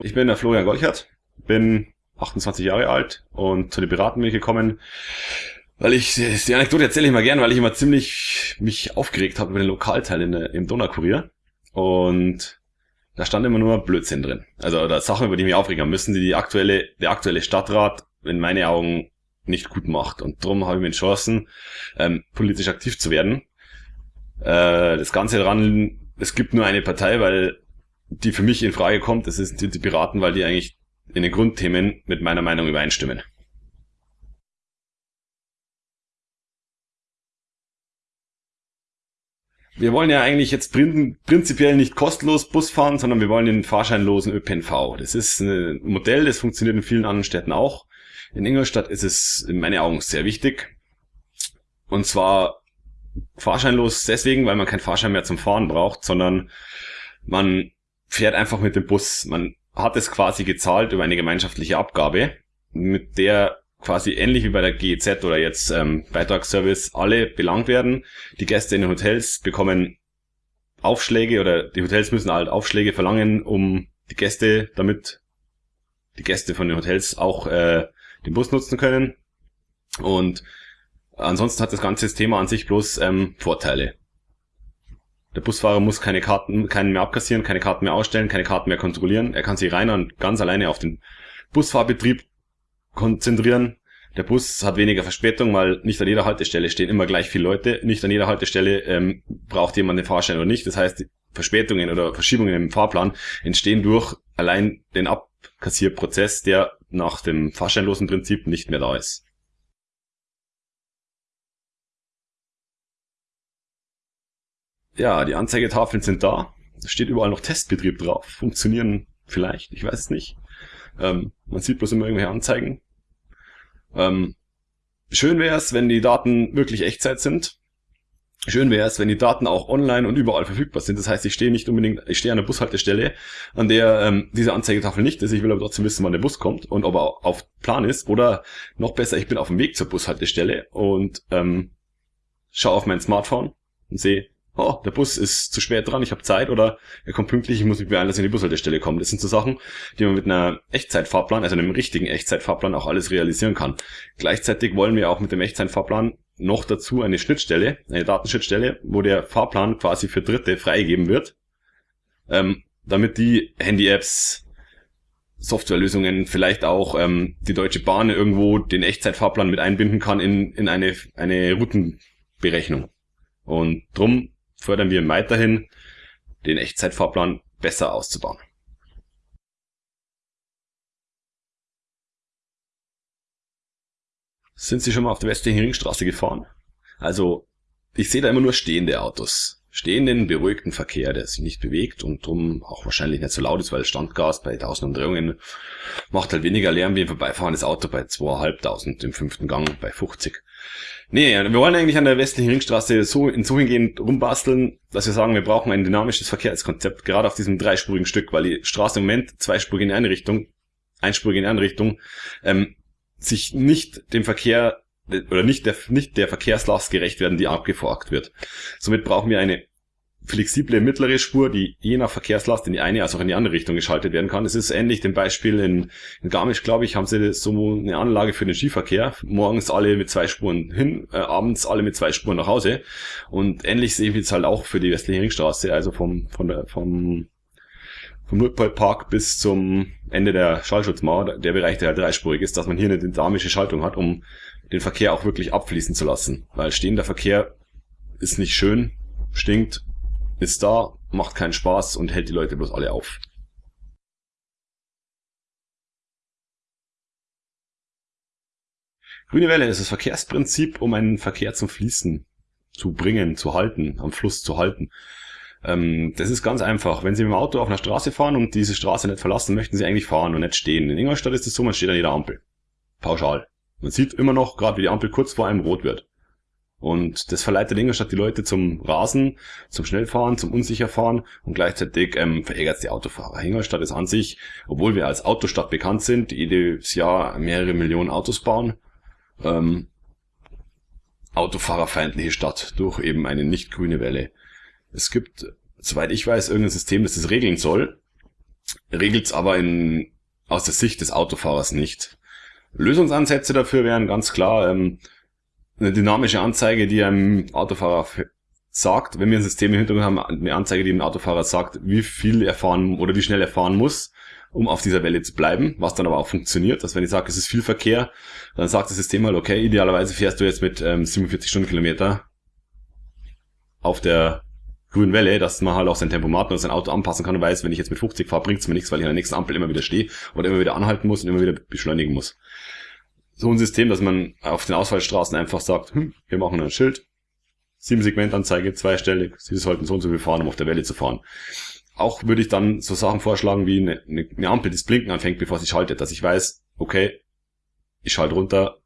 Ich bin der Florian Golchert, bin 28 Jahre alt und zu den Piraten bin ich gekommen, weil ich, die Anekdote erzähle ich mal gern, weil ich immer ziemlich mich aufgeregt habe über den Lokalteil in, im Donaukurier und da stand immer nur Blödsinn drin. Also da Sachen, über die mich aufregen müssen, die, die aktuelle, der aktuelle Stadtrat in meinen Augen nicht gut macht. Und darum habe ich mir entschlossen, ähm, politisch aktiv zu werden. Äh, das Ganze daran, es gibt nur eine Partei, weil die für mich in Frage kommt, das sind die Piraten, weil die eigentlich in den Grundthemen mit meiner Meinung übereinstimmen. Wir wollen ja eigentlich jetzt prinzipiell nicht kostenlos Bus fahren, sondern wir wollen den fahrscheinlosen ÖPNV. Das ist ein Modell, das funktioniert in vielen anderen Städten auch. In Ingolstadt ist es in meinen Augen sehr wichtig. Und zwar fahrscheinlos deswegen, weil man keinen Fahrschein mehr zum Fahren braucht, sondern man fährt einfach mit dem Bus. Man hat es quasi gezahlt über eine gemeinschaftliche Abgabe, mit der quasi ähnlich wie bei der GEZ oder jetzt ähm, Beitragsservice alle belangt werden. Die Gäste in den Hotels bekommen Aufschläge oder die Hotels müssen halt Aufschläge verlangen, um die Gäste, damit die Gäste von den Hotels auch äh, den Bus nutzen können. Und ansonsten hat das ganze Thema an sich bloß ähm, Vorteile. Der Busfahrer muss keine Karten, keinen mehr abkassieren, keine Karten mehr ausstellen, keine Karten mehr kontrollieren. Er kann sich rein und ganz alleine auf den Busfahrbetrieb konzentrieren. Der Bus hat weniger Verspätung, weil nicht an jeder Haltestelle stehen immer gleich viele Leute. Nicht an jeder Haltestelle ähm, braucht jemand den Fahrschein oder nicht. Das heißt, Verspätungen oder Verschiebungen im Fahrplan entstehen durch allein den Abkassierprozess, der nach dem fahrscheinlosen Prinzip nicht mehr da ist. Ja, die Anzeigetafeln sind da. Es steht überall noch Testbetrieb drauf. Funktionieren vielleicht, ich weiß es nicht. Ähm, man sieht bloß immer irgendwelche Anzeigen. Ähm, schön wäre es, wenn die Daten wirklich Echtzeit sind. Schön wäre es, wenn die Daten auch online und überall verfügbar sind. Das heißt, ich stehe nicht unbedingt, ich stehe an der Bushaltestelle, an der ähm, diese Anzeigetafel nicht ist. Ich will aber trotzdem wissen, wann der Bus kommt und ob er auf Plan ist. Oder noch besser, ich bin auf dem Weg zur Bushaltestelle und ähm, schaue auf mein Smartphone und sehe, oh, der Bus ist zu spät dran, ich habe Zeit oder er kommt pünktlich, ich muss mich beeilen, dass ich in die Bushaltestelle komme. Das sind so Sachen, die man mit einer Echtzeitfahrplan, also einem richtigen Echtzeitfahrplan auch alles realisieren kann. Gleichzeitig wollen wir auch mit dem Echtzeitfahrplan noch dazu eine Schnittstelle, eine Datenschnittstelle, wo der Fahrplan quasi für Dritte freigegeben wird, ähm, damit die Handy-Apps, Softwarelösungen, vielleicht auch ähm, die Deutsche Bahn irgendwo den Echtzeitfahrplan mit einbinden kann in, in eine, eine Routenberechnung. Und drum fördern wir weiterhin, den Echtzeitfahrplan besser auszubauen. Sind Sie schon mal auf der westlichen Ringstraße gefahren? Also, ich sehe da immer nur stehende Autos. Stehenden, beruhigten Verkehr, der sich nicht bewegt und drum auch wahrscheinlich nicht so laut ist, weil Standgas bei 1000 Umdrehungen macht halt weniger Lärm wie ein vorbeifahrendes Auto bei 2500 im fünften Gang bei 50. Nee, wir wollen eigentlich an der westlichen Ringstraße so in so hingehend rumbasteln, dass wir sagen, wir brauchen ein dynamisches Verkehrskonzept, gerade auf diesem dreispurigen Stück, weil die Straße im Moment zweispurig in eine Richtung, einspurig in eine Richtung, ähm, sich nicht dem Verkehr oder nicht der, nicht der Verkehrslast gerecht werden, die abgefolgt wird. Somit brauchen wir eine flexible mittlere Spur, die je nach Verkehrslast in die eine als auch in die andere Richtung geschaltet werden kann. Es ist ähnlich dem Beispiel in, in Garmisch, glaube ich, haben sie so eine Anlage für den Skiverkehr. Morgens alle mit zwei Spuren hin, äh, abends alle mit zwei Spuren nach Hause. Und ähnlich sehe ich jetzt halt auch für die westliche Ringstraße, also vom, von der, vom, vom Nordpolpark bis zum Ende der Schallschutzmauer, der Bereich, der halt dreispurig ist, dass man hier eine dynamische Schaltung hat, um den Verkehr auch wirklich abfließen zu lassen. Weil stehender Verkehr ist nicht schön, stinkt ist da, macht keinen Spaß und hält die Leute bloß alle auf. Grüne Welle ist das Verkehrsprinzip, um einen Verkehr zum Fließen zu bringen, zu halten, am Fluss zu halten. Ähm, das ist ganz einfach. Wenn Sie mit dem Auto auf einer Straße fahren und diese Straße nicht verlassen, möchten Sie eigentlich fahren und nicht stehen. In Ingolstadt ist es so, man steht an jeder Ampel. Pauschal. Man sieht immer noch, gerade wie die Ampel kurz vor einem rot wird. Und das verleitet Ingolstadt die Leute zum Rasen, zum Schnellfahren, zum Unsicherfahren und gleichzeitig ähm, verärgert es die Autofahrer. Ingolstadt ist an sich, obwohl wir als Autostadt bekannt sind, jedes Jahr mehrere Millionen Autos bauen, ähm, autofahrerfeindliche Stadt durch eben eine nicht grüne Welle. Es gibt, soweit ich weiß, irgendein System, das das regeln soll. regelt es aber in, aus der Sicht des Autofahrers nicht. Lösungsansätze dafür wären ganz klar ähm, eine dynamische Anzeige, die einem Autofahrer sagt, wenn wir ein System im Hintergrund haben, eine Anzeige, die dem Autofahrer sagt, wie viel er fahren oder wie schnell er fahren muss, um auf dieser Welle zu bleiben, was dann aber auch funktioniert, dass wenn ich sage, es ist viel Verkehr, dann sagt das System halt, okay, idealerweise fährst du jetzt mit ähm, 47 Stundenkilometer auf der grünen Welle, dass man halt auch sein Tempomat und sein Auto anpassen kann und weiß, wenn ich jetzt mit 50 fahre, bringt es mir nichts, weil ich an der nächsten Ampel immer wieder stehe oder immer wieder anhalten muss und immer wieder beschleunigen muss. So ein System, dass man auf den Ausfallstraßen einfach sagt, hm, wir machen ein Schild, sieben Segmentanzeige, zweistellig, Sie sollten so und so viel fahren, um auf der Welle zu fahren. Auch würde ich dann so Sachen vorschlagen wie eine, eine Ampel, die das Blinken anfängt, bevor sie schaltet, dass ich weiß, okay, ich schalte runter,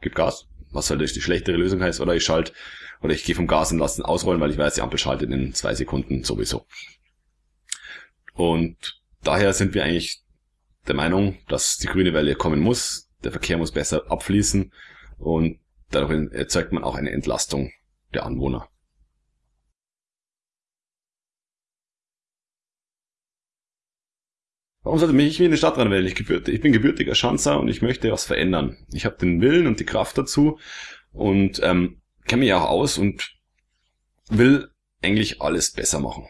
gib Gas, was halt die schlechtere Lösung heißt, oder ich schalte oder ich gehe vom Gas und lasse ausrollen, weil ich weiß, die Ampel schaltet in zwei Sekunden sowieso. Und daher sind wir eigentlich der Meinung, dass die grüne Welle kommen muss. Der Verkehr muss besser abfließen und dadurch erzeugt man auch eine Entlastung der Anwohner. Warum sollte mich in die Stadt rein wählen? Ich, ich bin gebürtiger Schanzer und ich möchte was verändern. Ich habe den Willen und die Kraft dazu und ähm, kenne mich auch aus und will eigentlich alles besser machen.